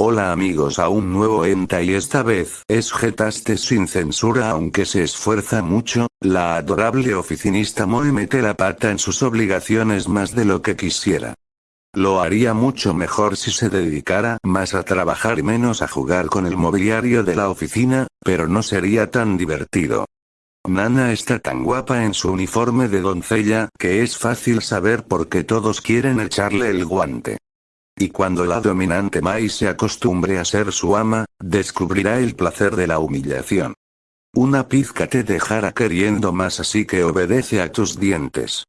Hola amigos a un nuevo enta y esta vez es Getaste sin censura aunque se esfuerza mucho, la adorable oficinista Moe mete la pata en sus obligaciones más de lo que quisiera. Lo haría mucho mejor si se dedicara más a trabajar y menos a jugar con el mobiliario de la oficina, pero no sería tan divertido. Nana está tan guapa en su uniforme de doncella que es fácil saber por qué todos quieren echarle el guante. Y cuando la dominante Mai se acostumbre a ser su ama, descubrirá el placer de la humillación. Una pizca te dejará queriendo más así que obedece a tus dientes.